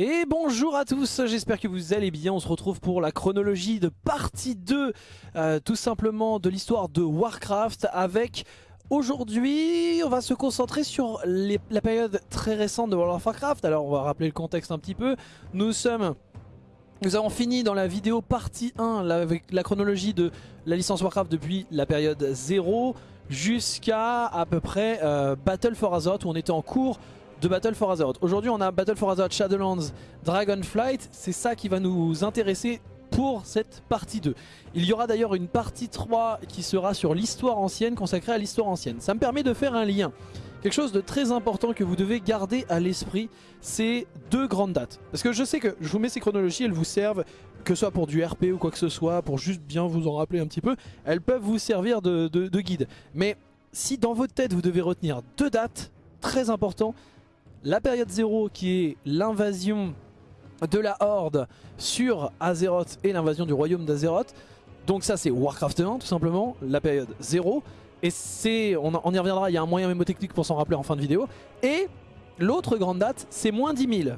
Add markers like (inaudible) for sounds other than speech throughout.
Et bonjour à tous, j'espère que vous allez bien, on se retrouve pour la chronologie de partie 2 euh, tout simplement de l'histoire de Warcraft avec aujourd'hui on va se concentrer sur la période très récente de World of Warcraft, alors on va rappeler le contexte un petit peu, nous sommes... Nous avons fini dans la vidéo partie 1 avec la chronologie de la licence Warcraft depuis la période 0 jusqu'à à peu près euh, Battle for Azeroth où on était en cours de Battle for Azeroth. Aujourd'hui on a Battle for Azeroth, Shadowlands, Dragonflight, c'est ça qui va nous intéresser pour cette partie 2. Il y aura d'ailleurs une partie 3 qui sera sur l'histoire ancienne, consacrée à l'histoire ancienne. Ça me permet de faire un lien. Quelque chose de très important que vous devez garder à l'esprit, c'est deux grandes dates. Parce que je sais que je vous mets ces chronologies, elles vous servent, que ce soit pour du RP ou quoi que ce soit, pour juste bien vous en rappeler un petit peu, elles peuvent vous servir de, de guide. Mais si dans votre tête vous devez retenir deux dates, très important, la période 0 qui est l'invasion de la Horde sur Azeroth et l'invasion du royaume d'Azeroth. Donc ça c'est Warcraft 1 tout simplement, la période 0. Et c'est, on, y reviendra, il y a un moyen mémotechnique pour s'en rappeler en fin de vidéo. Et l'autre grande date c'est moins 10 000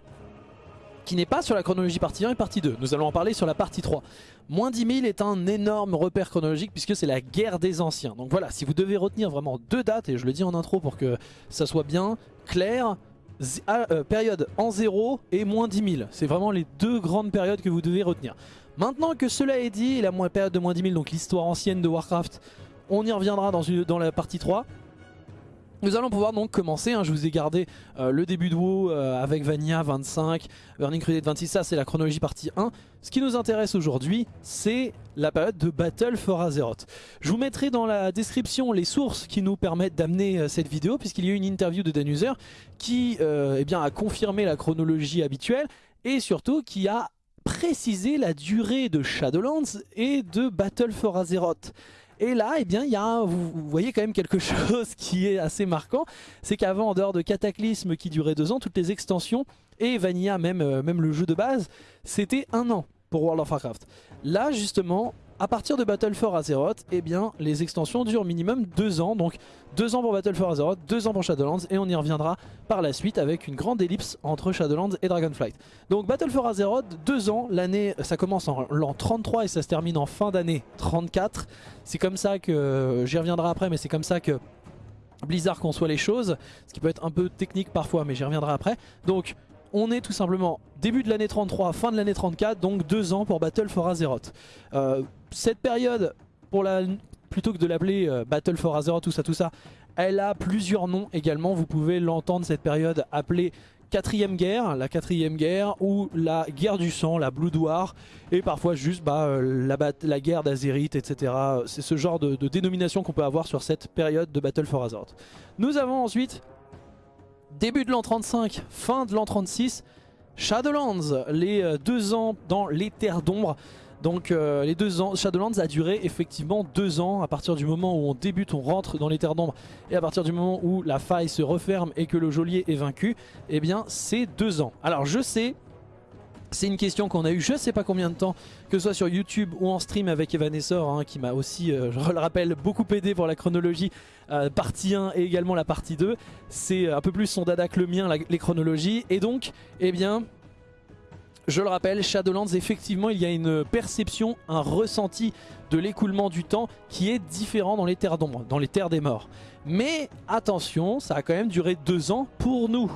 qui n'est pas sur la chronologie partie 1 et partie 2. Nous allons en parler sur la partie 3. Moins 10 000 est un énorme repère chronologique puisque c'est la guerre des anciens. Donc voilà, si vous devez retenir vraiment deux dates, et je le dis en intro pour que ça soit bien clair, euh, période en 0 et moins 10 000. C'est vraiment les deux grandes périodes que vous devez retenir. Maintenant que cela est dit, la période de moins 10 000, donc l'histoire ancienne de Warcraft, on y reviendra dans la partie 3. Nous allons pouvoir donc commencer, hein. je vous ai gardé euh, le début de WoW euh, avec Vanilla 25, Burning Crusade 26, ça c'est la chronologie partie 1. Ce qui nous intéresse aujourd'hui, c'est la période de Battle for Azeroth. Je vous mettrai dans la description les sources qui nous permettent d'amener euh, cette vidéo, puisqu'il y a eu une interview de Danuser qui eh a confirmé la chronologie habituelle, et surtout qui a précisé la durée de Shadowlands et de Battle for Azeroth. Et là, eh bien, y a vous, voyez quand même quelque (laughs) chose qui est assez marquant. C'est qu'avant, en dehors de Cataclysme qui durait deux ans, toutes les extensions et Vanilla, même, euh, même le jeu de base, c'était un an pour World of Warcraft. Là, justement, à partir de Battle for Azeroth, eh bien, les extensions durent minimum 2 ans. Donc 2 ans pour Battle for Azeroth, 2 ans pour Shadowlands et on y reviendra par la suite avec une grande ellipse entre Shadowlands et Dragonflight. Donc Battle for Azeroth, 2 ans, l'année ça commence en l'an 33 et ça se termine en fin d'année 34. C'est comme ça que, j'y reviendrai après, mais c'est comme ça que Blizzard conçoit les choses, ce qui peut être un peu technique parfois, mais j'y reviendrai après. Donc on est tout simplement début de l'année 33, fin de l'année 34, donc deux ans pour Battle for Azeroth. Euh, cette période, plutôt que de l'appeler euh, Battle for Azeroth, tout ça, tout ça, elle a plusieurs noms également. Vous pouvez l'entendre cette période appelée quatrième guerre, la quatrième guerre ou la guerre du sang, la Blood War et parfois juste bah, euh, la, guerre d'Azerite, etc. C'est ce genre de dénomination qu'on peut avoir sur cette période de Battle for Azeroth. Nous avons ensuite début de l'an 35, fin de l'an 36, Shadowlands, les euh, deux ans dans les terres d'ombre. Donc euh, les deux ans, Shadowlands a duré effectivement deux ans à partir du moment où on débute, on rentre dans les terres d'ombre et à partir du moment où la faille se referme et que le geôlier est vaincu, eh bien c'est deux ans. Alors je sais, c'est une question qu'on a eu je sais pas combien de temps, que ce soit sur YouTube ou en stream avec Evanessor, hein, qui m'a aussi, euh, je le rappelle, beaucoup aidé pour la chronologie, euh, partie 1 et également la partie 2. C'est un peu plus son dada que le mien, les chronologies. Et donc, eh bien, je le rappelle, Shadowlands, effectivement, il y a une perception, un ressenti de l'écoulement du temps qui est différent dans les terres d'ombre, dans les terres des morts. Mais attention, ça a quand même duré deux ans pour nous.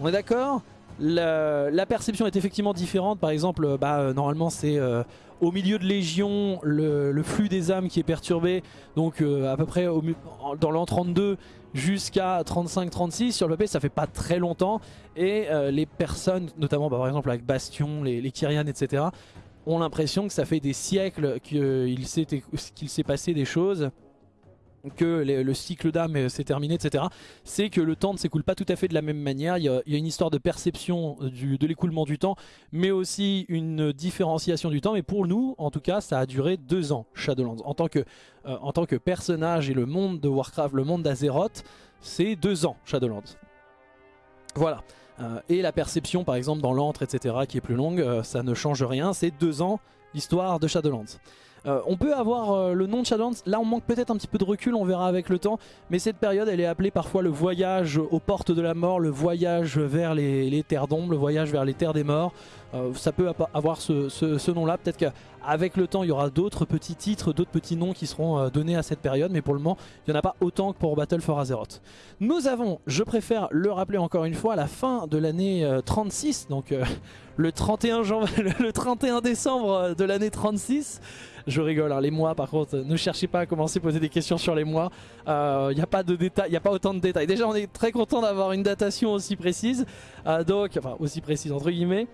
On est d'accord? La, perception est effectivement différente. Par exemple, bah, euh, normalement c'est euh, au milieu de Légion le, flux des âmes qui est perturbé. Donc euh, à peu près dans l'an 32 jusqu'à 35-36 sur le papier ça fait pas très longtemps. Et les personnes, notamment bah, par exemple avec Bastion, les, les Kyrian, etc. ont l'impression que ça fait des siècles qu'il s'est passé des choses que le cycle d'âme euh, s'est terminé, etc. C'est que le temps ne s'écoule pas tout à fait de la même manière. Il y a, une histoire de perception de l'écoulement du temps, mais aussi une différenciation du temps. Mais pour nous, en tout cas, ça a duré deux ans, Shadowlands. En tant que, euh, en tant que personnage et le monde de Warcraft, le monde d'Azeroth, c'est deux ans, Shadowlands. Voilà. Euh, et la perception, par exemple, dans l'antre, etc., qui est plus longue, ça ne change rien. C'est deux ans, l'histoire de Shadowlands. Euh, on peut avoir euh, le nom de Shadowlands, là on manque peut-être un petit peu de recul, on verra avec le temps, mais cette période elle est appelée parfois le voyage aux portes de la mort, le voyage vers les, terres d'ombre, le voyage vers les terres des morts. Euh, ça peut avoir ce, nom-là, peut-être qu'avec le temps il y aura d'autres petits titres, d'autres petits noms qui seront donnés à cette période, mais pour le moment il n'y en a pas autant que pour Battle for Azeroth. Nous avons, je préfère le rappeler encore une fois, la fin de l'année 36, donc (laughs) le 31, (laughs) le 31 décembre de l'année 36, je rigole, hein, les mois par contre, ne cherchez pas à commencer à poser des questions sur les mois. Il euh, n'y a pas de il n'y a pas autant de détails. Déjà on est très content d'avoir une datation aussi précise, euh, donc, enfin aussi précise entre guillemets.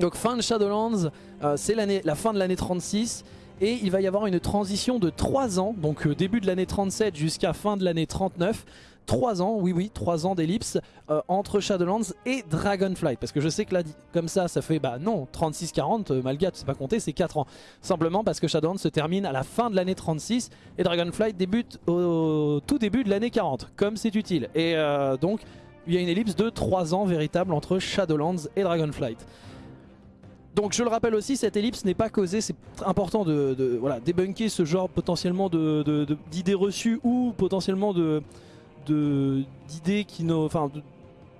Donc fin de Shadowlands, euh, c'est la fin de l'année 36 et il va y avoir une transition de 3 ans, donc début de l'année 37 jusqu'à fin de l'année 39. 3 ans, oui oui, 3 ans d'ellipse euh, entre Shadowlands et Dragonflight. Parce que je sais que là, comme ça, ça fait, bah non, 36-40, euh, Malgat, c'est pas compté, c'est 4 ans. Simplement parce que Shadowlands se termine à la fin de l'année 36 et Dragonflight débute au, tout début de l'année 40, comme c'est utile. Et euh, donc, il y a une ellipse de 3 ans véritable entre Shadowlands et Dragonflight. Donc je le rappelle aussi, cette ellipse n'est pas causée, c'est important de, voilà, débunker ce genre potentiellement d'idées reçues ou potentiellement de, d'idées qui enfin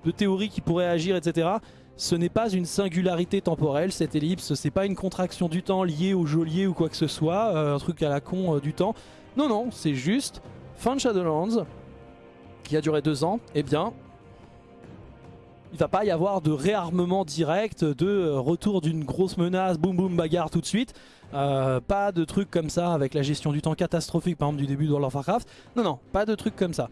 de, théories qui pourraient agir, etc. Ce n'est pas une singularité temporelle, cette ellipse, c'est pas une contraction du temps liée au geôlier ou quoi que ce soit, euh, un truc à la con euh, du temps. Non, non, c'est juste fin de Shadowlands, qui a duré deux ans, eh bien, il va pas y avoir de réarmement direct, de euh, retour d'une grosse menace, boum boum bagarre tout de suite. pas de trucs comme ça avec la gestion du temps catastrophique par exemple du début de World of Warcraft. Non, non, pas de trucs comme ça.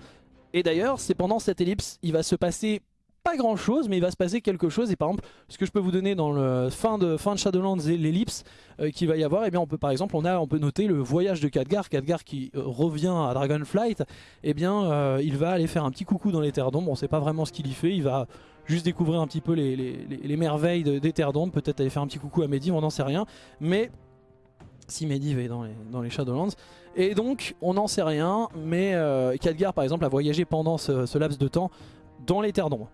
Et d'ailleurs, c'est pendant cette ellipse, il va se passer pas grand chose, mais il va se passer quelque chose. Et par exemple, ce que je peux vous donner dans le fin de, fin de Shadowlands et l'ellipse euh, qu'il va y avoir, et eh bien on peut par exemple, on, a, on peut noter le voyage de Khadgar, Khadgar qui euh, revient à Dragonflight, et eh bien euh, il va aller faire un petit coucou dans les terres d'ombre, on sait pas vraiment ce qu'il y fait, il va juste découvrir un petit peu les, les, merveilles des terres d'ombre, peut-être aller faire un petit coucou à Medivh, on n'en sait rien, mais si Medivh est dans les, dans les Shadowlands, et donc, on n'en sait rien, mais euh, par exemple a voyagé pendant ce, laps de temps dans les terres d'ombre.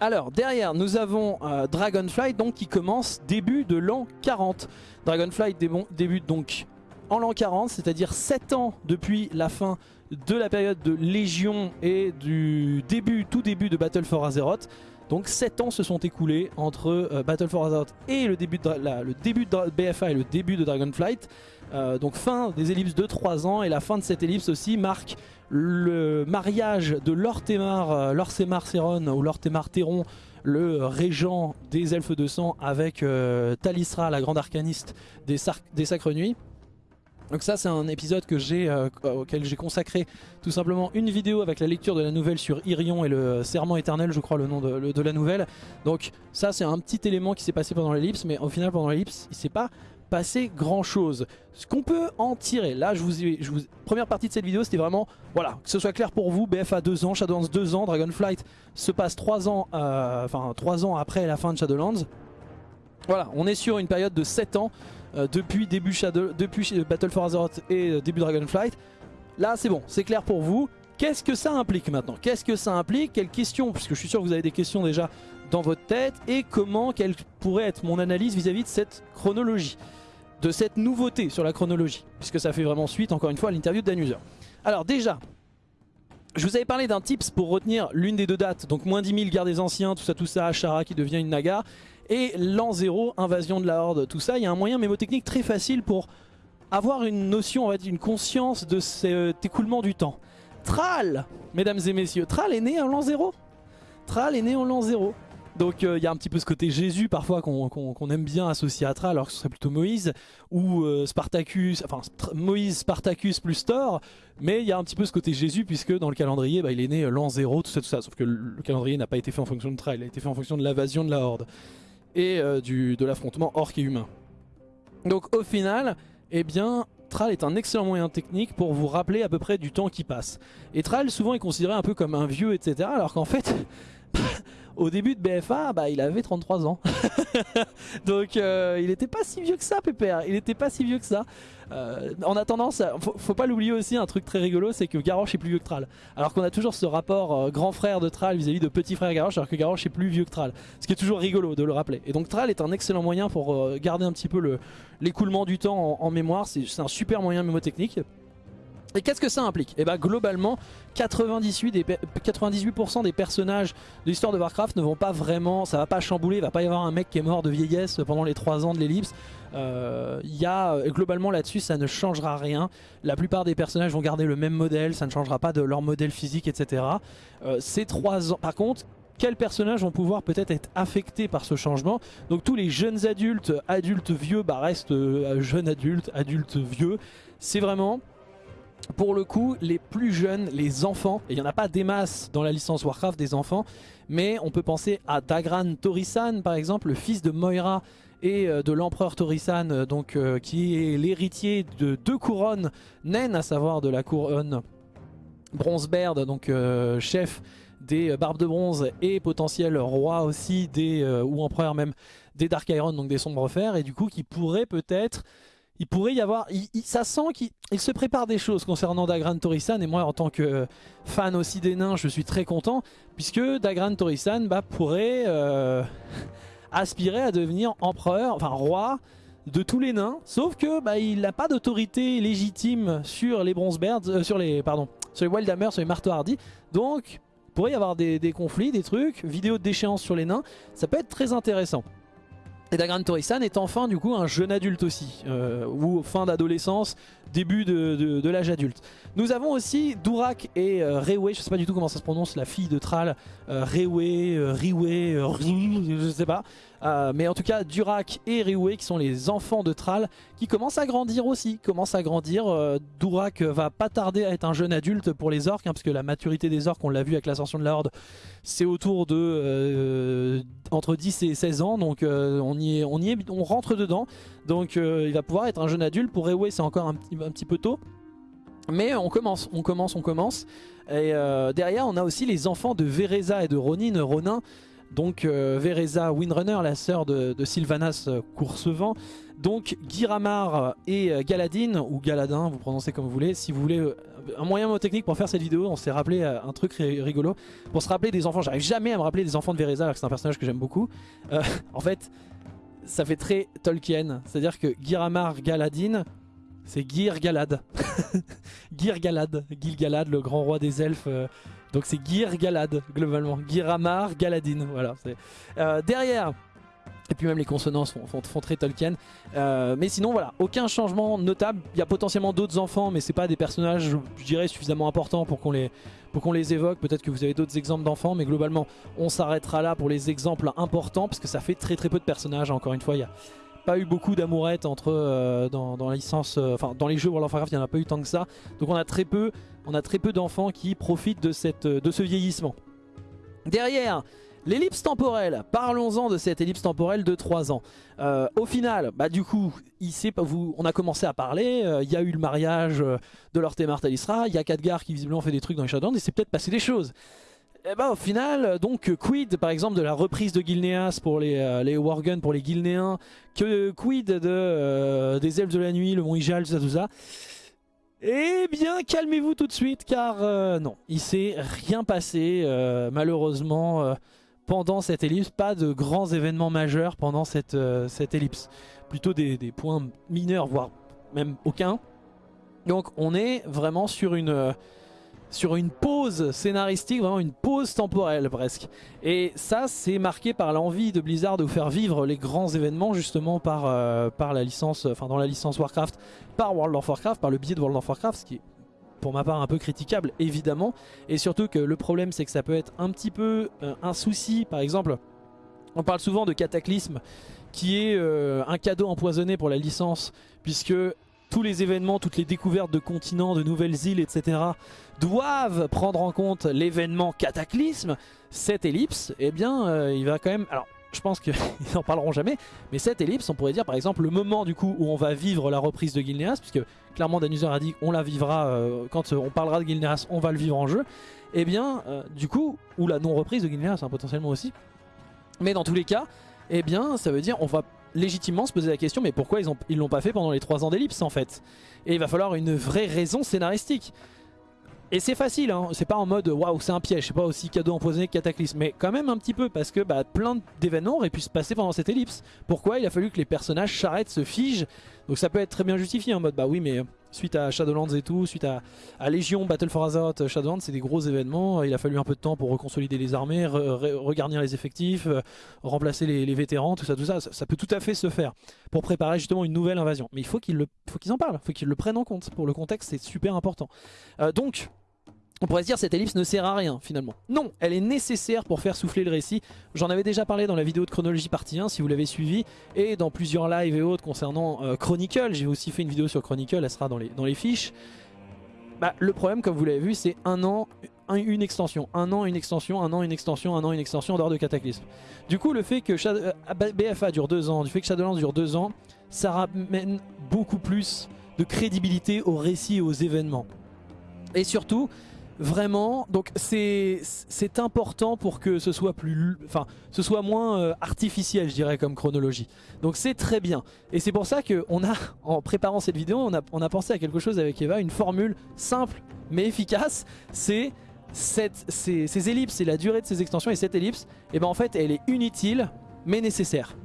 Alors, derrière, nous avons euh, Dragonflight donc, qui commence début de l'an 40. Dragonflight débute donc en l'an 40, c'est-à-dire 7 ans depuis la fin de la période de Légion et du début, tout début de Battle for Azeroth. Donc 7 ans se sont écoulés entre euh, Battle for Azeroth et le début, de, BFA et le début de Dragonflight. Euh, donc fin des ellipses de 3 ans et la fin de cette ellipse aussi marque le mariage de Lortemar, euh, Seron ou Lortemar Teron, le régent des elfes de sang avec Talisra, la grande arcaniste des, des Sacres Nuits. Donc ça c'est un épisode j'ai auquel j'ai consacré tout simplement une vidéo avec la lecture de la nouvelle sur Irion et le serment éternel je crois le nom de, la nouvelle. Donc ça c'est un petit élément qui s'est passé pendant l'ellipse mais au final pendant l'ellipse il s'est pas passer grand chose. Ce qu'on peut en tirer, là je vous, vous première partie de cette vidéo c'était vraiment, voilà, que ce soit clair pour vous, BFA 2 ans, Shadowlands 2 ans, Dragonflight se passe 3 ans, euh, enfin 3 ans après la fin de Shadowlands. Voilà, on est sur une période de 7 ans euh, depuis, début Shadow, Battle for Azeroth et euh, début Dragonflight. Là c'est bon, c'est clair pour vous. Qu'est-ce que ça implique maintenant? Qu'est-ce que ça implique? Quelles questions? Puisque je suis sûr que vous avez des questions déjà dans votre tête. Et comment, quelle pourrait être mon analyse vis à -vis de cette chronologie de cette nouveauté sur la chronologie, puisque ça fait vraiment suite encore une fois à l'interview de Dan Alors déjà, je vous avais parlé d'un tips pour retenir l'une des deux dates, donc moins 10 000 guerre des anciens, tout ça, tout ça, Ashara qui devient une Naga, et l'an 0, invasion de la Horde, tout ça. Il y a un moyen mémotechnique très facile pour avoir une notion, on va dire, une conscience de cet écoulement du temps. Thrall, mesdames et messieurs, Thrall est né en l'an 0 Thrall est né en l'an 0. Donc euh, il y a un petit peu ce côté Jésus parfois qu'on aime bien associer à Tra alors que ce serait plutôt Moïse ou euh, Spartacus, enfin Moïse, Spartacus plus Thor mais il y a un petit peu ce côté Jésus puisque dans le calendrier bah, il est né euh, l'an 0 tout ça tout ça sauf que le calendrier n'a pas été fait en fonction de Tra, il a été fait en fonction de l'invasion de la Horde et de l'affrontement orc et humain. Donc au final eh bien Thrall est un excellent moyen technique pour vous rappeler à peu près du temps qui passe. Et Thrall souvent est considéré un peu comme un vieux etc. Alors qu'en fait (laughs) au début de BFA, bah, il avait 33 ans. (laughs) Donc euh, il n'était pas si vieux que ça, Pépère. Il n'était pas si vieux que ça. Euh, en attendant, ça, faut, pas l'oublier aussi, un truc très rigolo, c'est que Garrosh est plus vieux que Thrall. Alors qu'on a toujours ce rapport euh, grand frère de Thrall vis-à-vis de petit frère Garrosh, alors que Garrosh est plus vieux que Thrall. Ce qui est toujours rigolo de le rappeler. Et donc Thrall est un excellent moyen pour garder un petit peu l'écoulement du temps en, en mémoire. C'est un super moyen mémotechnique. Et qu'est-ce que ça implique Et eh bah ben, globalement 98%, des, 98 des personnages de l'histoire de Warcraft ne vont pas vraiment, ça va pas chambouler, il va pas y avoir un mec qui est mort de vieillesse pendant les 3 ans de l'ellipse. Euh, y a, globalement là-dessus ça ne changera rien. La plupart des personnages vont garder le même modèle, ça ne changera pas de leur modèle physique etc. Euh, ces 3 ans, par contre quels personnages vont pouvoir peut-être être affectés par ce changement? Donc tous les jeunes adultes, adultes vieux, bah restent euh, jeunes adultes, adultes vieux. C'est vraiment pour le coup, les plus jeunes, les enfants, et il n'y en a pas des masses dans la licence Warcraft des enfants, mais on peut penser à Dagran Torisan par exemple, le fils de Moira et euh, de l'empereur Torisan, euh, donc euh, qui est l'héritier de deux couronnes naines, à savoir de la couronne Bronzebeard, donc chef des Barbes de Bronze et potentiel roi aussi des, ou empereur même des Dark Iron, donc des Sombres Fers, et du coup qui pourrait peut-être il pourrait y avoir... ça sent qu'il se prépare des choses concernant Dagran Torisan. Et moi, en tant que fan aussi des nains, je suis très content. Puisque Dagran Torisan bah, pourrait euh, (laughs) aspirer à devenir empereur, enfin roi de tous les nains. Sauf que bah, il n'a pas d'autorité légitime sur les euh, sur les pardon, sur les Wildhammer, sur les Marteaux Hardy. Donc, il pourrait y avoir des, des conflits, des trucs, vidéos de déchéance sur les nains. Ça peut être très intéressant. Et Dagran Torisan est enfin du coup un jeune adulte aussi, euh, ou fin d'adolescence, début de, l'âge adulte. Nous avons aussi Durak et euh, Rewe, je sais pas du tout comment ça se prononce, la fille de Thrall, euh, Rewe, euh, Riwe, euh, je sais pas. mais en tout cas, Durak et Riwe qui sont les enfants de Thrall qui commencent à grandir aussi, commencent à grandir. Durak va pas tarder à être un jeune adulte pour les orques, hein, parce que la maturité des orques, on l'a vu avec l'ascension de la Horde, c'est autour de entre 10 et 16 ans, donc on, y est, on, y est, on rentre dedans. Donc il va pouvoir être un jeune adulte. Pour Rewe, c'est encore un petit, peu tôt. Mais on commence, on commence, on commence. Et euh, derrière, on a aussi les enfants de Vereza et de Ronin, Ronin. Donc euh, Vereza Windrunner, la sœur de, Sylvanas euh, Coursevent. Donc Giramar et Galadin, ou Galadin, vous prononcez comme vous voulez. Si vous voulez un moyen technique pour faire cette vidéo, on s'est rappelé un truc rigolo. Pour se rappeler des enfants, j'arrive jamais à me rappeler des enfants de Vereza alors que c'est un personnage que j'aime beaucoup. (laughs) en fait, ça fait très Tolkien. C'est-à-dire que Giramar, Galadin, c'est Gir Galad. (laughs) Gir Galad. Gil Galad, le grand roi des elfes. Euh, donc c'est Gir Galad, globalement. Giramar, Galadin. Voilà. Euh, derrière, et puis même les consonants font, très Tolkien. Euh, mais sinon voilà, aucun changement notable. Il y a potentiellement d'autres enfants, mais c'est pas des personnages, je dirais, suffisamment importants pour qu'on les, les évoque. Peut-être que vous avez d'autres exemples d'enfants, mais globalement, on s'arrêtera là pour les exemples importants, parce que ça fait très très peu de personnages. Encore une fois, il y a pas eu beaucoup d'amourettes entre euh, dans, la licence, euh, enfin dans les jeux World of Warcraft, il n'y en a pas eu tant que ça. Donc on a très peu, on a très peu d'enfants qui profitent de, cette, de ce vieillissement. Derrière, l'ellipse temporelle. Parlons-en de cette ellipse temporelle de 3 ans. Euh, au final, bah du coup, on a commencé à parler, il y a eu le mariage de Lorté Talisra, il y a Khadgar qui visiblement fait des trucs dans les Shadowlands et c'est peut-être passé des choses. Et eh bah ben, au final, donc quid par exemple de la reprise de Gilneas pour les, euh, les Worgen, pour les Gilnéens, que quid de, euh, des Elfes de la Nuit, le Mont Ijal, tout ça, tout ça. Eh bien, calmez-vous tout de suite, car euh, non, il s'est rien passé, malheureusement, pendant cette ellipse. Pas de grands événements majeurs pendant cette, cette ellipse. Plutôt des, des, points mineurs, voire même aucun. Donc on est vraiment sur une sur une pause scénaristique, vraiment une pause temporelle presque. Et ça c'est marqué par l'envie de Blizzard de faire vivre les grands événements justement par, euh, par la licence, enfin dans la licence Warcraft, par World of Warcraft, par le biais de World of Warcraft, ce qui est pour ma part un peu critiquable évidemment. Et surtout que le problème c'est que ça peut être un petit peu euh, un souci, par exemple, on parle souvent de Cataclysme qui est euh, un cadeau empoisonné pour la licence puisque tous les événements, toutes les découvertes de continents, de nouvelles îles, etc. doivent prendre en compte l'événement cataclysme, cette ellipse, eh bien, euh, il va quand même... Alors, je pense qu'ils (laughs) n'en parleront jamais, mais cette ellipse, on pourrait dire par exemple le moment du coup où on va vivre la reprise de Gilneas, puisque clairement Danuser a dit on la vivra, euh, quand on parlera de Gilneas, on va le vivre en jeu. et eh bien du coup, ou la non-reprise de Guinea, c'est potentiellement aussi, mais dans tous les cas, et eh bien ça veut dire on va légitimement se poser la question mais pourquoi ils l'ont pas fait pendant les 3 ans d'ellipse en fait? Et il va falloir une vraie raison scénaristique. Et c'est facile, hein. c'est pas en mode waouh c'est un piège, c'est pas aussi cadeau empoisonné que Cataclysme, mais quand même un petit peu parce que bah, plein d'événements auraient pu se passer pendant cette ellipse. Pourquoi il a fallu que les personnages s'arrêtent, se figent? Donc ça peut être très bien justifié en mode bah oui mais suite à Shadowlands et tout, suite à, Légion, Battle for Azeroth, Shadowlands c'est des gros événements, il a fallu un peu de temps pour reconsolider les armées, regarnir les effectifs, euh, remplacer les, vétérans, tout ça, tout ça, ça, peut tout à fait se faire pour préparer justement une nouvelle invasion. Mais il faut qu'ils en parlent, il faut qu'ils le prennent en compte, pour le contexte c'est super important. Euh, donc on pourrait se dire cette ellipse ne sert à rien finalement. Non, elle est nécessaire pour faire souffler le récit. J'en avais déjà parlé dans la vidéo de chronologie partie 1 si vous l'avez suivi. Et dans plusieurs lives et autres concernant euh, Chronicle. J'ai aussi fait une vidéo sur Chronicle, elle sera dans les, fiches. Bah, le problème comme vous l'avez vu c'est un an, une extension. Un an, une extension, un an, une extension, un an, une extension en dehors de Cataclysme. Du coup le fait que euh, BFA dure deux ans, du fait que Shadowlands dure deux ans, ça ramène beaucoup plus de crédibilité au récit et aux événements. Et surtout, Vraiment, donc c'est important pour que ce soit plus, enfin, ce soit moins euh, artificiel, je dirais, comme chronologie. Donc c'est très bien. Et c'est pour ça qu'on a, (laughs) en préparant cette vidéo, on a, on a pensé à quelque chose avec Eva, une formule simple mais efficace. C'est ces, ces, ellipses et la durée de ces extensions et cette ellipse, et eh ben en fait, elle est inutile mais nécessaire.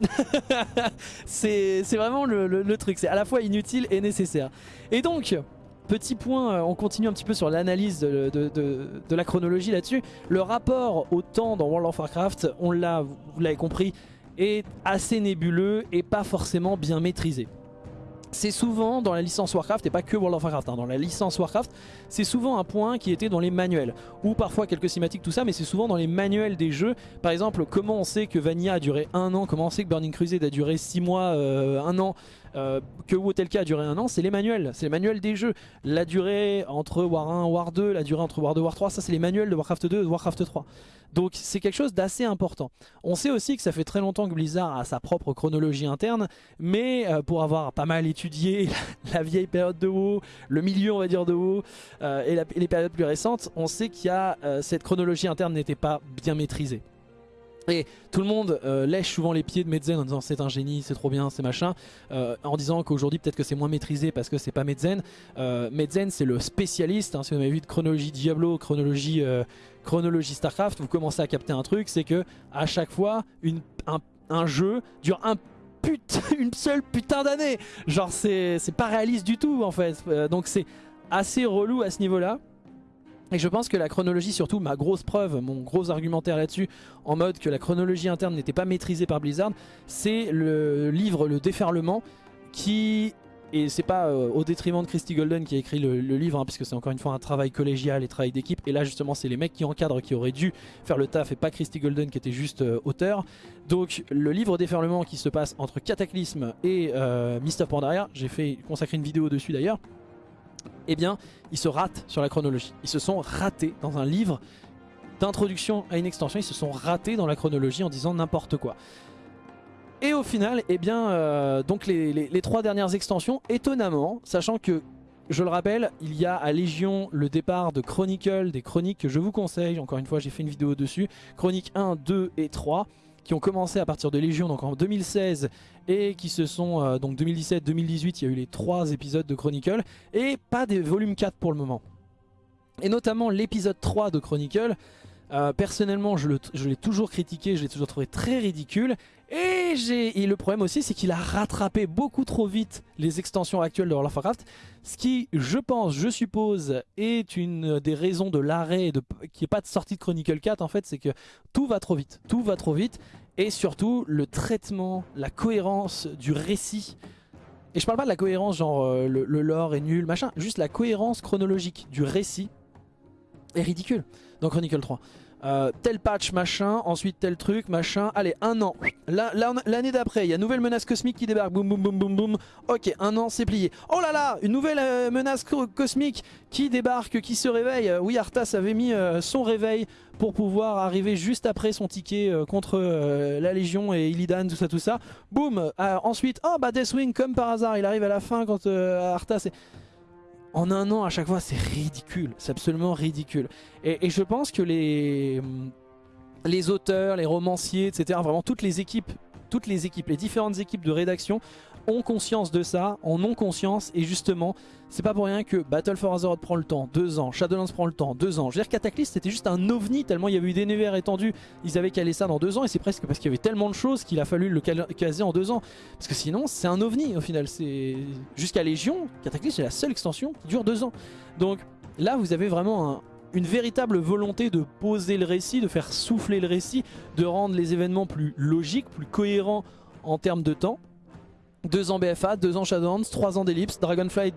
(laughs) c'est vraiment le, le truc, c'est à la fois inutile et nécessaire. Et donc, Petit point, euh, on continue un petit peu sur l'analyse de, la chronologie là-dessus. Le rapport au temps dans World of Warcraft, on l'a, vous l'avez compris, est assez nébuleux et pas forcément bien maîtrisé c'est souvent dans la licence Warcraft, et pas que World of Warcraft, hein, dans la licence Warcraft, c'est souvent un point qui était dans les manuels, ou parfois quelques cinématiques, tout ça, mais c'est souvent dans les manuels des jeux. Par exemple, comment on sait que Vanilla a duré un an, comment on sait que Burning Crusade a duré 6 mois, euh, un an, euh, que Wotelka a duré un an, c'est les manuels, c'est les manuels des jeux. La durée entre War 1 War 2, la durée entre War 2 War 3, ça c'est les manuels de Warcraft 2 et de Warcraft 3. Donc c'est quelque chose d'assez important. On sait aussi que ça fait très longtemps que Blizzard a sa propre chronologie interne, mais euh, pour avoir pas mal étudié (laughs) la, vieille période de WoW, le milieu on va dire de WoW, euh, et, les périodes plus récentes, on sait qu'il y cette chronologie interne n'était pas bien maîtrisée. Et tout le monde euh, lèche souvent les pieds de Medzen en disant c'est un génie, c'est trop bien, c'est machin, euh, en disant qu'aujourd'hui peut-être que c'est moins maîtrisé parce que c'est pas Medzen. Euh, c'est le spécialiste, hein, si vous avez vu de chronologie Diablo, chronologie, chronologie Starcraft, vous commencez à capter un truc, c'est que à chaque fois un, jeu dure un (laughs) une seule putain d'année. Genre c'est pas réaliste du tout en fait, donc c'est assez relou à ce niveau là. Et je pense que la chronologie, surtout ma grosse preuve, mon gros argumentaire là-dessus, en mode que la chronologie interne n'était pas maîtrisée par Blizzard, c'est le livre Le Déferlement qui... Et c'est pas euh, au détriment de Christy Golden qui a écrit le, livre, hein, puisque c'est encore une fois un travail collégial et travail d'équipe. Et là justement c'est les mecs qui encadrent qui auraient dû faire le taf et pas Christy Golden qui était juste euh, auteur. Donc le livre Déferlement qui se passe entre Cataclysme et euh, Mist Pandaria, j'ai fait consacrer une vidéo dessus d'ailleurs eh bien, ils se ratent sur la chronologie. Ils se sont ratés dans un livre d'introduction à une extension, ils se sont ratés dans la chronologie en disant n'importe quoi. Et au final, eh bien, euh, donc les, trois dernières extensions, étonnamment, sachant que, je le rappelle, il y a à Légion le départ de Chronicle, des chroniques que je vous conseille, encore une fois j'ai fait une vidéo dessus, Chronique 1, 2 et 3, qui ont commencé à partir de Légion donc en 2016 et qui se sont euh, donc 2017 2018 il y a eu les trois épisodes de Chronicle et pas des volumes 4 pour le moment. Et notamment l'épisode 3 de Chronicle euh, personnellement je l'ai toujours critiqué je l'ai toujours trouvé très ridicule et, et le problème aussi c'est qu'il a rattrapé beaucoup trop vite les extensions actuelles de World of Warcraft ce qui je pense je suppose est une des raisons de l'arrêt qui est pas de sortie de Chronicle 4 en fait c'est que tout va trop vite tout va trop vite et surtout le traitement, la cohérence du récit. Et je parle pas de la cohérence genre euh, le, lore est nul, machin, juste la cohérence chronologique du récit est ridicule dans Chronicle 3. Euh, tel patch machin, ensuite tel truc machin, allez un an, l'année d'après il y a nouvelle menace cosmique qui débarque, boum boum boum boum boum, ok un an c'est plié, oh là là une nouvelle euh, menace cosmique qui débarque, qui se réveille, oui Arthas avait mis son réveil pour pouvoir arriver juste après son ticket euh, contre euh, la Légion et Illidan, tout ça, tout ça. Boum euh, Ensuite, oh bah Deathwing, comme par hasard, il arrive à la fin quand Arthas est... en un an à chaque fois, c'est ridicule. C'est absolument ridicule. Et, je pense que les, les auteurs, les romanciers, etc., vraiment toutes les équipes, toutes les équipes, les différentes équipes de rédaction ont conscience de ça, en ont conscience et justement c'est pas pour rien que Battle for Azeroth prend le temps, deux ans, Shadowlands prend le temps, deux ans. Je veux dire Cataclysm c'était juste un ovni tellement il y avait eu des univers étendus, ils avaient calé ça dans deux ans et c'est presque parce qu'il y avait tellement de choses qu'il a fallu le caser en deux ans. Parce que sinon c'est un ovni au final, c'est jusqu'à Légion, Cataclysm c'est la seule extension qui dure deux ans. Donc là vous avez vraiment une véritable volonté de poser le récit, de faire souffler le récit, de rendre les événements plus logiques, plus cohérents en termes de temps. 2 ans BFA, 2 ans Shadowlands, 3 ans d'Ellipse. Dragonflight,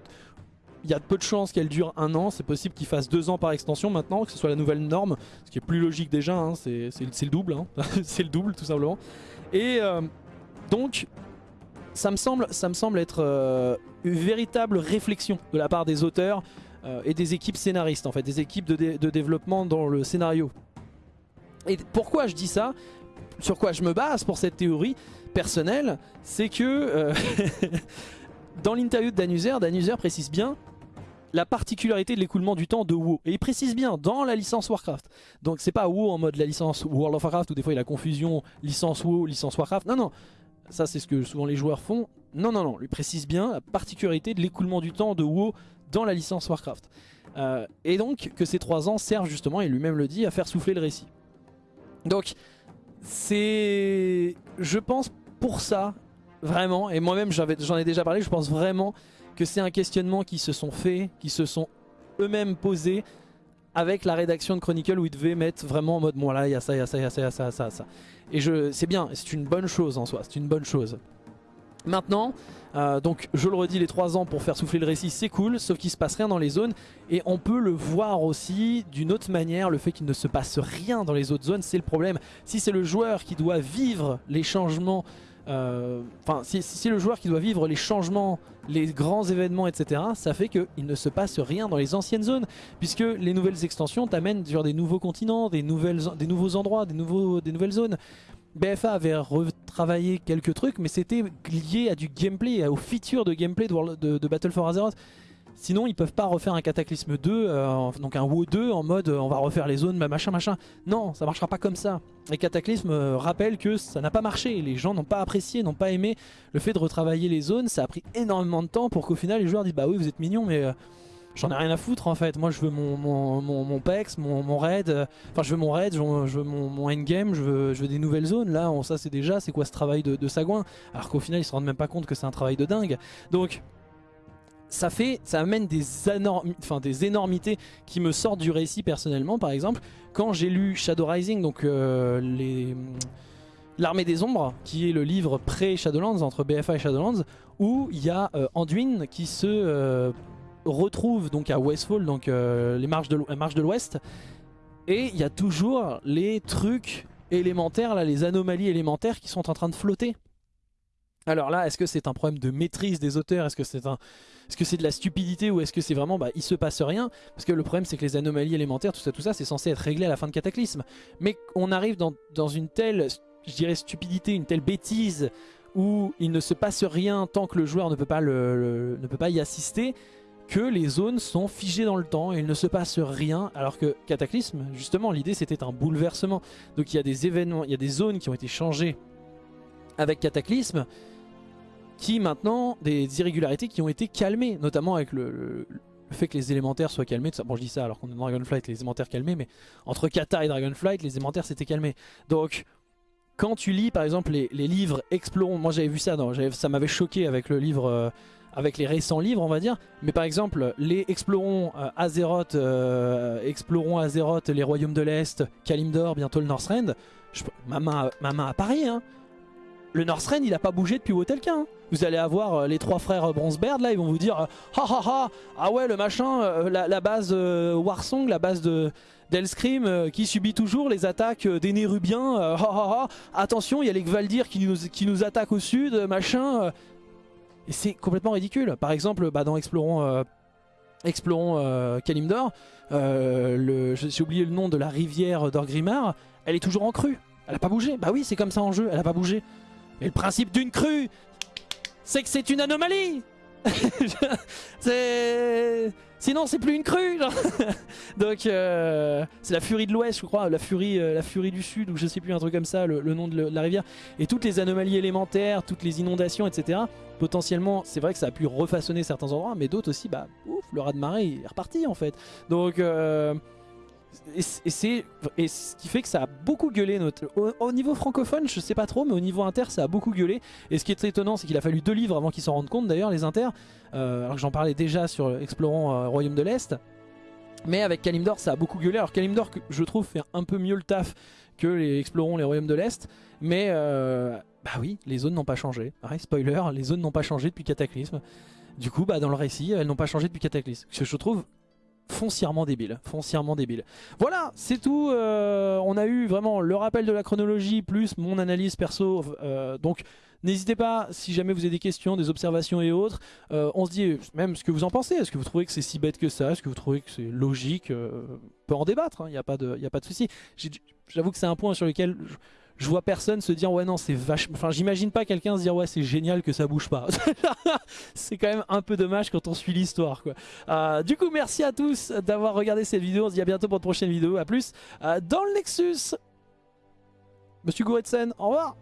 il y a peu de chances qu'elle dure un an. C'est possible qu'il fasse 2 ans par extension maintenant, que ce soit la nouvelle norme. Ce qui est plus logique déjà, hein. c'est le double. Hein. (laughs) c'est le double tout simplement. Et euh, donc, ça me semble, ça me semble être euh, une véritable réflexion de la part des auteurs euh, et des équipes scénaristes, en fait, des équipes de, de développement dans le scénario. Et pourquoi je dis ça? Sur quoi je me base pour cette théorie personnel, c'est que euh, (laughs) dans l'interview de Danuser, Danuser précise bien la particularité de l'écoulement du temps de WoW. Et il précise bien dans la licence Warcraft. Donc c'est pas WoW en mode la licence World of Warcraft où des fois il y a la confusion licence WoW, licence Warcraft. Non, non. Ça c'est ce que souvent les joueurs font. Non, non, non. Lui précise bien la particularité de l'écoulement du temps de WoW dans la licence Warcraft. Euh, et donc que ces trois ans servent justement, et lui-même le dit, à faire souffler le récit. Donc c'est... Je pense pour ça, vraiment, et moi-même j'en ai déjà parlé, je pense vraiment que c'est un questionnement qui se sont faits, qui se sont eux-mêmes posés avec la rédaction de Chronicle où ils devaient mettre vraiment en mode bon là il y a ça, il y a ça, il y a ça, il y a ça, ça, ça. Et c'est bien, c'est une bonne chose en soi, c'est une bonne chose. Maintenant, euh, donc je le redis, les 3 ans pour faire souffler le récit c'est cool, sauf qu'il se passe rien dans les zones et on peut le voir aussi d'une autre manière, le fait qu'il ne se passe rien dans les autres zones c'est le problème. Si c'est le joueur qui doit vivre les changements euh, si c'est le joueur qui doit vivre les changements, les grands événements, etc., ça fait qu'il ne se passe rien dans les anciennes zones, puisque les nouvelles extensions t'amènent sur des nouveaux continents, des, nouveaux endroits, des nouvelles zones. BFA avait retravaillé quelques trucs, mais c'était lié à du gameplay, aux features de gameplay de, Battle for Azeroth. Sinon ils peuvent pas refaire un Cataclysme 2, euh, donc un WoW 2 en mode euh, on va refaire les zones, machin machin. Non, ça marchera pas comme ça. Et Cataclysme euh, rappelle que ça n'a pas marché, les gens n'ont pas apprécié, n'ont pas aimé le fait de retravailler les zones, ça a pris énormément de temps pour qu'au final les joueurs disent bah oui vous êtes mignons mais... J'en ai rien à foutre en fait, moi je veux mon, mon, mon, PEX, mon, raid, enfin je veux mon raid, je veux, mon, endgame, je veux, je veux des nouvelles zones, là ça c'est déjà, c'est quoi ce travail de, de sagouin? Alors qu'au final ils se rendent même pas compte que c'est un travail de dingue. Donc ça fait, ça amène des, enfin, des énormités qui me sortent du récit personnellement. Par exemple, quand j'ai lu Shadow Rising, donc euh, les... L'armée des ombres, qui est le livre pré-Shadowlands, entre BFA et Shadowlands, où il y a euh, Anduin qui se euh, retrouve donc à Westfall, donc les marches de l'Ouest, et il y a toujours les trucs élémentaires, là, les anomalies élémentaires qui sont en train de flotter. Alors là, est-ce que c'est un problème de maîtrise des auteurs? Est-ce que c'est un que c'est de la stupidité ou est-ce que c'est vraiment, bah, il se passe rien? Parce que le problème, c'est que les anomalies élémentaires, tout ça, tout ça, c'est censé être réglé à la fin de Cataclysme. Mais on arrive dans, une telle, je dirais, stupidité, une telle bêtise, où il ne se passe rien tant que le joueur ne peut pas, ne peut pas y assister, que les zones sont figées dans le temps et il ne se passe rien alors que Cataclysme, justement l'idée c'était un bouleversement donc il y a des événements, il y a des zones qui ont été changées avec Cataclysme qui maintenant, des irrégularités qui ont été calmées, notamment avec le, fait que les élémentaires soient calmés. Bon, je dis ça alors qu'on est dans Dragonflight, les élémentaires calmés, mais entre Kata et Dragonflight, les élémentaires s'étaient calmés. Donc, quand tu lis par exemple les, livres Explorons, moi j'avais vu ça, ça m'avait choqué avec le livre, euh, avec les récents livres on va dire, mais par exemple les Explorons euh, Azeroth, euh, Explorons Azeroth, les Royaumes de l'Est, Kalimdor, bientôt le Northrend, ma, main, ma main à Paris, hein, le Northrend il a pas bougé depuis Wotelkin. Hein. Vous allez avoir euh, les trois frères Bronzebeard là, ils vont vous dire ha ha ha, ah ouais le machin, euh, la, base euh, Warsong, la base de d'Elscream qui subit toujours les attaques des Nérubiens, ha ha ha, attention il y a les Gvaldir qui nous attaquent au sud, machin. Et c'est complètement ridicule. Par exemple, bah, dans Explorons, Explorons Kalimdor, j'ai oublié le nom de la rivière d'Orgrimmar, elle est toujours en crue. Elle a pas bougé. Bah oui, c'est comme ça en jeu, elle a pas bougé. Et le principe d'une crue, c'est que c'est une anomalie (laughs) c'est... Sinon c'est plus une crue. (laughs) Donc euh, c'est la furie de l'ouest je crois, la furie, euh, la furie du sud ou je sais plus un truc comme ça, le, nom de, la rivière. Et toutes les anomalies élémentaires, toutes les inondations etc. Potentiellement c'est vrai que ça a pu refaçonner certains endroits mais d'autres aussi bah ouf le raz de marée est reparti en fait. Donc... Euh, et, c'est ce qui fait que ça a beaucoup gueulé notre, au, niveau francophone je sais pas trop mais au niveau inter ça a beaucoup gueulé. Et ce qui est étonnant c'est qu'il a fallu deux livres avant qu'ils s'en rendent compte d'ailleurs les inter. Euh, alors que j'en parlais déjà sur Explorons euh, Royaume de l'Est. Mais avec Kalimdor ça a beaucoup gueulé. Alors Kalimdor je trouve fait un peu mieux le taf que les Explorons les Royaumes de l'Est. Mais euh, bah oui les zones n'ont pas changé. Spoiler les zones n'ont pas changé depuis Cataclysme. Du coup bah dans le récit elles n'ont pas changé depuis Cataclysme. Ce que je trouve foncièrement débile, foncièrement débile. Voilà, c'est tout. Euh, on a eu vraiment le rappel de la chronologie plus mon analyse perso. Euh, donc n'hésitez pas, si jamais vous avez des questions, des observations et autres, euh, on se dit même ce que vous en pensez. Est-ce que vous trouvez que c'est si bête que ça Est-ce que vous trouvez que c'est logique On peut en débattre, il hein, n'y a pas de, de souci. J'avoue que c'est un point sur lequel vois personne se dire ouais non c'est vachement... Enfin j'imagine pas quelqu'un se dire ouais c'est génial que ça bouge pas. (laughs) c'est quand même un peu dommage quand on suit l'histoire quoi. Euh, du coup merci à tous d'avoir regardé cette vidéo. On se dit à bientôt pour une prochaine vidéo. A plus euh, dans le Nexus. Monsieur Goretsen, au revoir.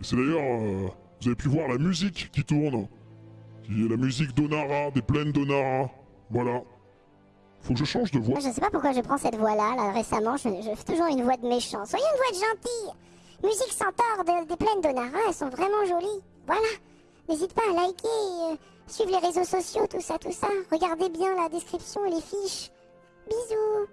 C'est d'ailleurs, euh, vous avez pu voir la musique qui tourne. Qui est la musique d'Onara, des plaines d'Onara. Voilà. Faut que je change de voix. Je sais pas pourquoi je prends cette voix-là. Là, récemment, je, fais toujours une voix de méchant. Soyez une voix de gentil. Musique centaure des plaines d'Onara, elles sont vraiment jolies. Voilà. N'hésite pas à liker, euh, suivre les réseaux sociaux, tout ça, tout ça. Regardez bien la description et les fiches. Bisous.